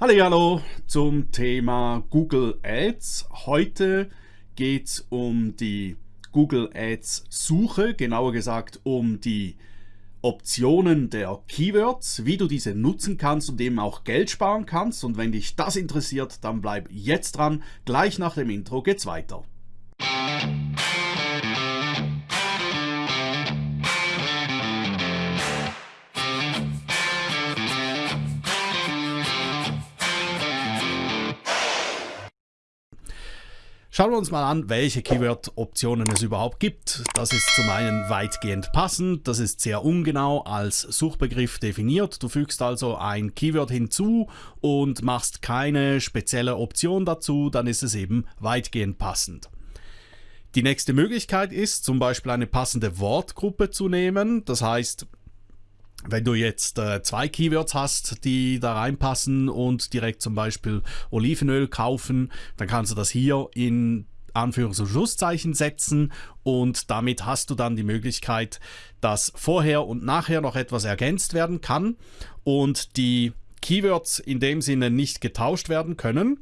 Hallo zum Thema Google Ads. Heute geht es um die Google Ads Suche, genauer gesagt um die Optionen der Keywords, wie du diese nutzen kannst und eben auch Geld sparen kannst. Und wenn dich das interessiert, dann bleib jetzt dran. Gleich nach dem Intro geht's weiter. Schauen wir uns mal an, welche Keyword-Optionen es überhaupt gibt. Das ist zum einen weitgehend passend, das ist sehr ungenau als Suchbegriff definiert. Du fügst also ein Keyword hinzu und machst keine spezielle Option dazu, dann ist es eben weitgehend passend. Die nächste Möglichkeit ist zum Beispiel eine passende Wortgruppe zu nehmen. Das heißt, wenn du jetzt äh, zwei Keywords hast, die da reinpassen und direkt zum Beispiel Olivenöl kaufen, dann kannst du das hier in Anführungs- und Schlusszeichen setzen und damit hast du dann die Möglichkeit, dass vorher und nachher noch etwas ergänzt werden kann und die Keywords in dem Sinne nicht getauscht werden können.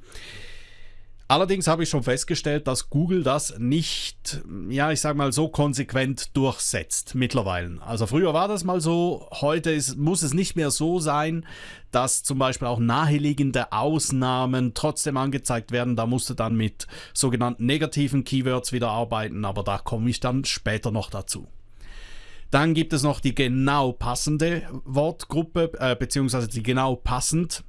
Allerdings habe ich schon festgestellt, dass Google das nicht, ja, ich sage mal so konsequent durchsetzt mittlerweile. Also früher war das mal so, heute ist, muss es nicht mehr so sein, dass zum Beispiel auch naheliegende Ausnahmen trotzdem angezeigt werden. Da musst du dann mit sogenannten negativen Keywords wieder arbeiten, aber da komme ich dann später noch dazu. Dann gibt es noch die genau passende Wortgruppe, äh, beziehungsweise die genau passend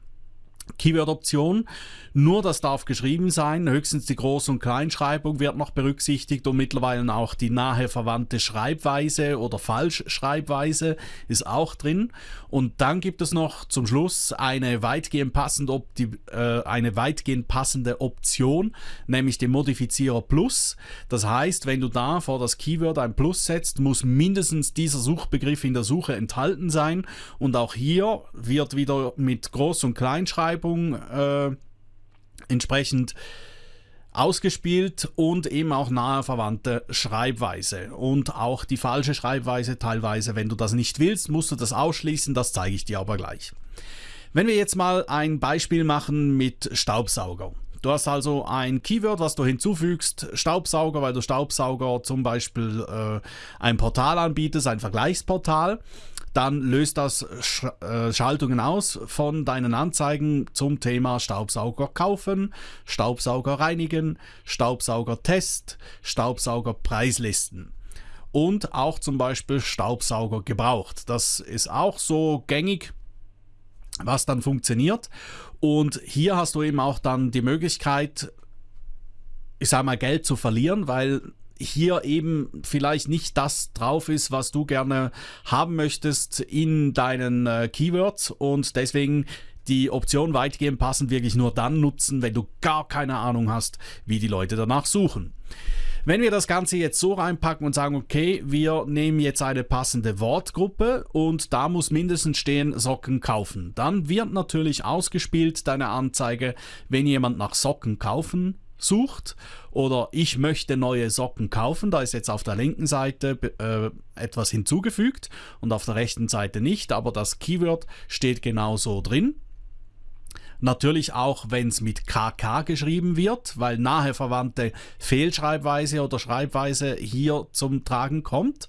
Keyword-Option. Nur das darf geschrieben sein, höchstens die Groß- und Kleinschreibung wird noch berücksichtigt und mittlerweile auch die nahe verwandte Schreibweise oder Falschschreibweise ist auch drin. Und dann gibt es noch zum Schluss eine weitgehend passende, äh, eine weitgehend passende Option, nämlich den Modifizierer Plus. Das heißt, wenn du da vor das Keyword ein Plus setzt, muss mindestens dieser Suchbegriff in der Suche enthalten sein. Und auch hier wird wieder mit Groß- und Kleinschreibung äh, entsprechend ausgespielt und eben auch nahe verwandte Schreibweise. Und auch die falsche Schreibweise teilweise, wenn du das nicht willst, musst du das ausschließen, das zeige ich dir aber gleich. Wenn wir jetzt mal ein Beispiel machen mit Staubsauger. Du hast also ein Keyword, was du hinzufügst, Staubsauger, weil du Staubsauger zum Beispiel äh, ein Portal anbietest, ein Vergleichsportal dann löst das Sch äh, Schaltungen aus von deinen Anzeigen zum Thema Staubsauger kaufen, Staubsauger reinigen, Staubsauger Test, Staubsauger Preislisten und auch zum Beispiel Staubsauger gebraucht. Das ist auch so gängig, was dann funktioniert. Und hier hast du eben auch dann die Möglichkeit, ich sage mal, Geld zu verlieren, weil hier eben vielleicht nicht das drauf ist, was du gerne haben möchtest in deinen äh, Keywords und deswegen die Option weitgehend passend wirklich nur dann nutzen, wenn du gar keine Ahnung hast, wie die Leute danach suchen. Wenn wir das Ganze jetzt so reinpacken und sagen, okay, wir nehmen jetzt eine passende Wortgruppe und da muss mindestens stehen Socken kaufen, dann wird natürlich ausgespielt deine Anzeige, wenn jemand nach Socken kaufen sucht oder ich möchte neue Socken kaufen, da ist jetzt auf der linken Seite äh, etwas hinzugefügt und auf der rechten Seite nicht, aber das Keyword steht genauso drin. Natürlich auch, wenn es mit KK geschrieben wird, weil nahe verwandte Fehlschreibweise oder Schreibweise hier zum Tragen kommt.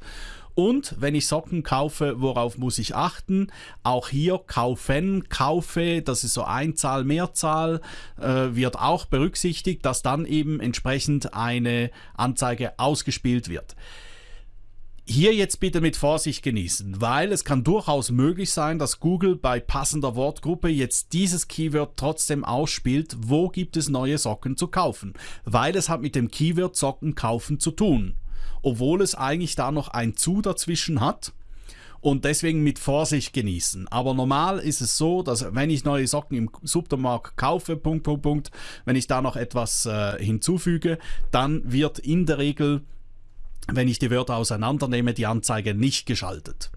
Und wenn ich Socken kaufe, worauf muss ich achten? Auch hier kaufen, kaufe, das ist so Einzahl, Mehrzahl, äh, wird auch berücksichtigt, dass dann eben entsprechend eine Anzeige ausgespielt wird. Hier jetzt bitte mit Vorsicht genießen, weil es kann durchaus möglich sein, dass Google bei passender Wortgruppe jetzt dieses Keyword trotzdem ausspielt, wo gibt es neue Socken zu kaufen, weil es hat mit dem Keyword Socken kaufen zu tun obwohl es eigentlich da noch ein zu dazwischen hat und deswegen mit Vorsicht genießen. Aber normal ist es so, dass wenn ich neue Socken im Supermarkt kaufe, Punkt, Punkt, Punkt, wenn ich da noch etwas äh, hinzufüge, dann wird in der Regel, wenn ich die Wörter auseinandernehme, die Anzeige nicht geschaltet.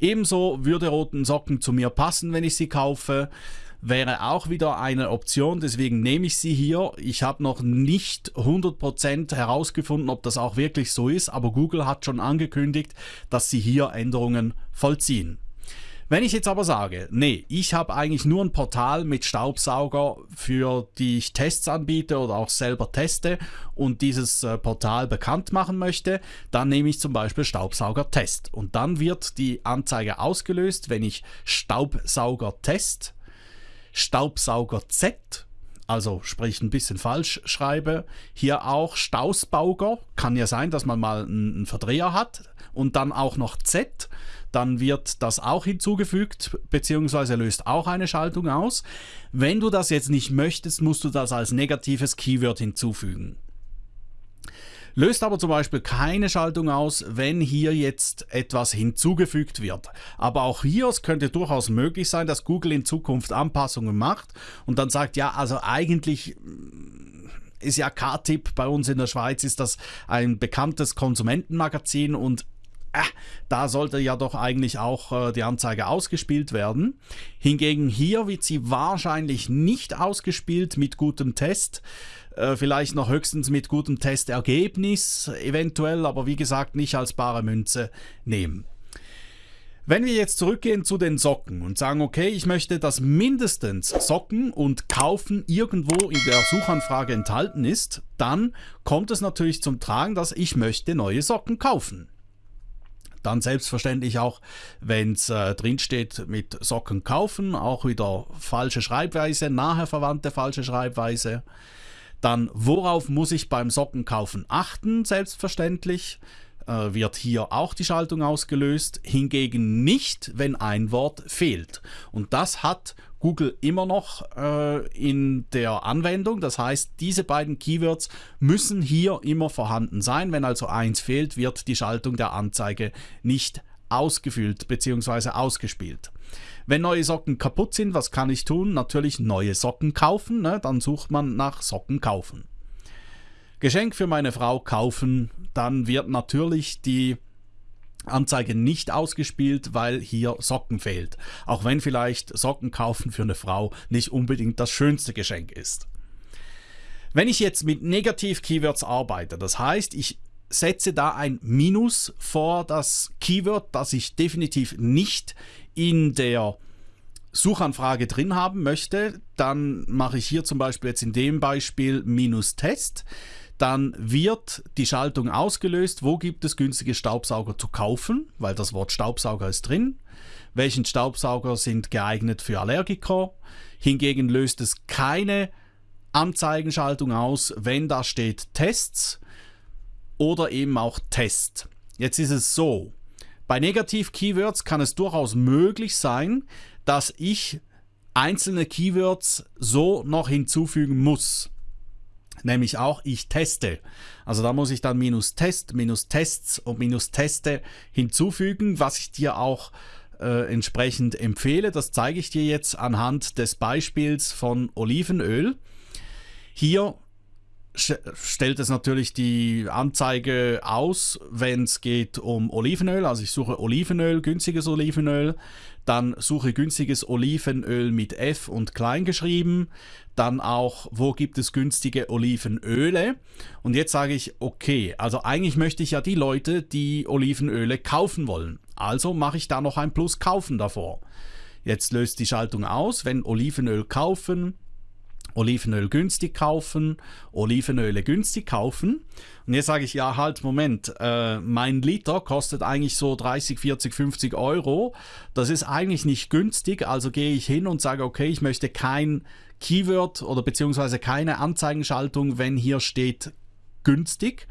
Ebenso würde roten Socken zu mir passen, wenn ich sie kaufe wäre auch wieder eine Option, deswegen nehme ich sie hier. Ich habe noch nicht 100% herausgefunden, ob das auch wirklich so ist, aber Google hat schon angekündigt, dass sie hier Änderungen vollziehen. Wenn ich jetzt aber sage, nee, ich habe eigentlich nur ein Portal mit Staubsauger, für die ich Tests anbiete oder auch selber teste und dieses äh, Portal bekannt machen möchte, dann nehme ich zum Beispiel Staubsauger Test und dann wird die Anzeige ausgelöst, wenn ich Staubsauger Test, Staubsauger Z also sprich ein bisschen falsch schreibe. Hier auch Stausbauger, kann ja sein, dass man mal einen Verdreher hat und dann auch noch Z dann wird das auch hinzugefügt, beziehungsweise löst auch eine Schaltung aus. Wenn du das jetzt nicht möchtest, musst du das als negatives Keyword hinzufügen. Löst aber zum Beispiel keine Schaltung aus, wenn hier jetzt etwas hinzugefügt wird. Aber auch hier es könnte durchaus möglich sein, dass Google in Zukunft Anpassungen macht und dann sagt, ja, also eigentlich mm, ist ja K-Tipp bei uns in der Schweiz, ist das ein bekanntes Konsumentenmagazin und äh, da sollte ja doch eigentlich auch äh, die Anzeige ausgespielt werden. Hingegen hier wird sie wahrscheinlich nicht ausgespielt mit gutem Test. Äh, vielleicht noch höchstens mit gutem Testergebnis, eventuell, aber wie gesagt nicht als bare Münze nehmen. Wenn wir jetzt zurückgehen zu den Socken und sagen, okay, ich möchte, dass mindestens Socken und Kaufen irgendwo in der Suchanfrage enthalten ist, dann kommt es natürlich zum Tragen, dass ich möchte neue Socken kaufen. Dann selbstverständlich auch, wenn es äh, drinsteht mit Socken kaufen, auch wieder falsche Schreibweise, nahe verwandte falsche Schreibweise. Dann, worauf muss ich beim Sockenkaufen achten? Selbstverständlich äh, wird hier auch die Schaltung ausgelöst, hingegen nicht, wenn ein Wort fehlt. Und das hat Google immer noch äh, in der Anwendung. Das heißt, diese beiden Keywords müssen hier immer vorhanden sein. Wenn also eins fehlt, wird die Schaltung der Anzeige nicht ausgefüllt bzw. ausgespielt. Wenn neue Socken kaputt sind, was kann ich tun? Natürlich neue Socken kaufen. Ne? Dann sucht man nach Socken kaufen. Geschenk für meine Frau kaufen, dann wird natürlich die Anzeige nicht ausgespielt, weil hier Socken fehlt. Auch wenn vielleicht Socken kaufen für eine Frau nicht unbedingt das schönste Geschenk ist. Wenn ich jetzt mit Negativ-Keywords arbeite, das heißt, ich setze da ein Minus vor das Keyword, das ich definitiv nicht in der Suchanfrage drin haben möchte, dann mache ich hier zum Beispiel jetzt in dem Beispiel minus Test. Dann wird die Schaltung ausgelöst, wo gibt es günstige Staubsauger zu kaufen, weil das Wort Staubsauger ist drin. Welchen Staubsauger sind geeignet für Allergiker? Hingegen löst es keine Anzeigenschaltung aus, wenn da steht Tests oder eben auch Test. Jetzt ist es so, bei Negativ-Keywords kann es durchaus möglich sein, dass ich einzelne Keywords so noch hinzufügen muss nämlich auch ich teste. Also da muss ich dann minus Test, minus Tests und minus Teste hinzufügen, was ich dir auch äh, entsprechend empfehle. Das zeige ich dir jetzt anhand des Beispiels von Olivenöl. Hier stellt es natürlich die Anzeige aus, wenn es geht um Olivenöl. Also ich suche Olivenöl, günstiges Olivenöl. Dann suche günstiges Olivenöl mit F und klein geschrieben. Dann auch, wo gibt es günstige Olivenöle? Und jetzt sage ich, okay, also eigentlich möchte ich ja die Leute, die Olivenöle kaufen wollen. Also mache ich da noch ein Plus kaufen davor. Jetzt löst die Schaltung aus, wenn Olivenöl kaufen, Olivenöl günstig kaufen, Olivenöle günstig kaufen. Und jetzt sage ich, ja, halt, Moment, äh, mein Liter kostet eigentlich so 30, 40, 50 Euro. Das ist eigentlich nicht günstig, also gehe ich hin und sage, okay, ich möchte kein Keyword oder beziehungsweise keine Anzeigenschaltung, wenn hier steht günstig.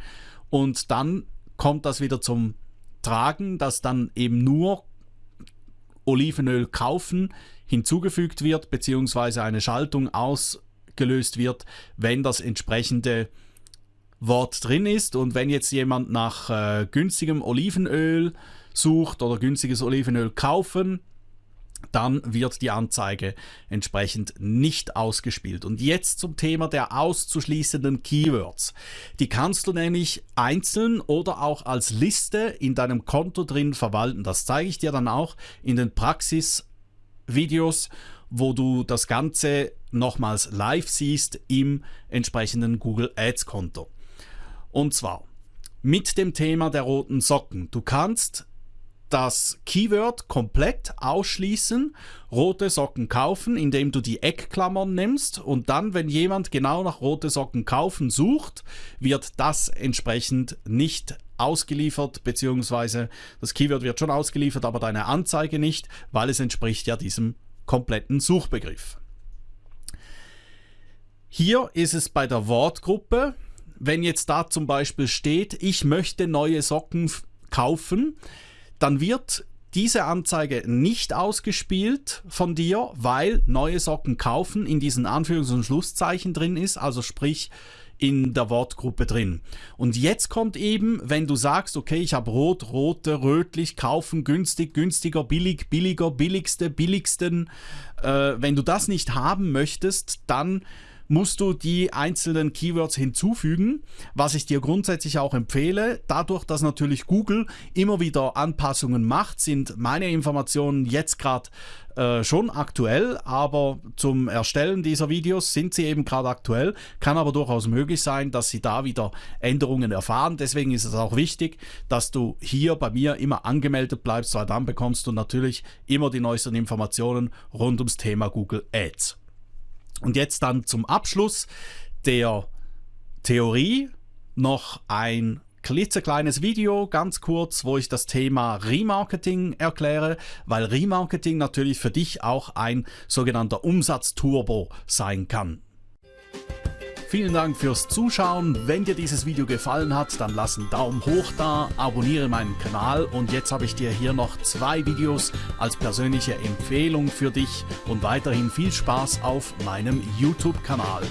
Und dann kommt das wieder zum Tragen, dass dann eben nur Olivenöl kaufen hinzugefügt wird, beziehungsweise eine Schaltung aus gelöst wird, wenn das entsprechende Wort drin ist. Und wenn jetzt jemand nach äh, günstigem Olivenöl sucht oder günstiges Olivenöl kaufen, dann wird die Anzeige entsprechend nicht ausgespielt. Und jetzt zum Thema der auszuschließenden Keywords. Die kannst du nämlich einzeln oder auch als Liste in deinem Konto drin verwalten. Das zeige ich dir dann auch in den Praxisvideos wo du das Ganze nochmals live siehst im entsprechenden Google Ads Konto. Und zwar mit dem Thema der roten Socken. Du kannst das Keyword komplett ausschließen, rote Socken kaufen, indem du die Eckklammern nimmst und dann, wenn jemand genau nach rote Socken kaufen sucht, wird das entsprechend nicht ausgeliefert, beziehungsweise das Keyword wird schon ausgeliefert, aber deine Anzeige nicht, weil es entspricht ja diesem kompletten Suchbegriff. Hier ist es bei der Wortgruppe, wenn jetzt da zum Beispiel steht, ich möchte neue Socken kaufen, dann wird diese Anzeige nicht ausgespielt von dir, weil neue Socken kaufen in diesen Anführungs- und Schlusszeichen drin ist, also sprich in der Wortgruppe drin. Und jetzt kommt eben, wenn du sagst, okay, ich habe rot, rote, rötlich, kaufen, günstig, günstiger, billig, billiger, billigste, billigsten. Äh, wenn du das nicht haben möchtest, dann musst du die einzelnen Keywords hinzufügen, was ich dir grundsätzlich auch empfehle. Dadurch, dass natürlich Google immer wieder Anpassungen macht, sind meine Informationen jetzt gerade äh, schon aktuell, aber zum Erstellen dieser Videos sind sie eben gerade aktuell. Kann aber durchaus möglich sein, dass sie da wieder Änderungen erfahren. Deswegen ist es auch wichtig, dass du hier bei mir immer angemeldet bleibst, weil dann bekommst du natürlich immer die neuesten Informationen rund ums Thema Google Ads. Und jetzt dann zum Abschluss der Theorie noch ein klitzekleines Video, ganz kurz, wo ich das Thema Remarketing erkläre, weil Remarketing natürlich für dich auch ein sogenannter Umsatzturbo sein kann. Vielen Dank fürs Zuschauen. Wenn dir dieses Video gefallen hat, dann lass einen Daumen hoch da, abonniere meinen Kanal und jetzt habe ich dir hier noch zwei Videos als persönliche Empfehlung für dich und weiterhin viel Spaß auf meinem YouTube-Kanal.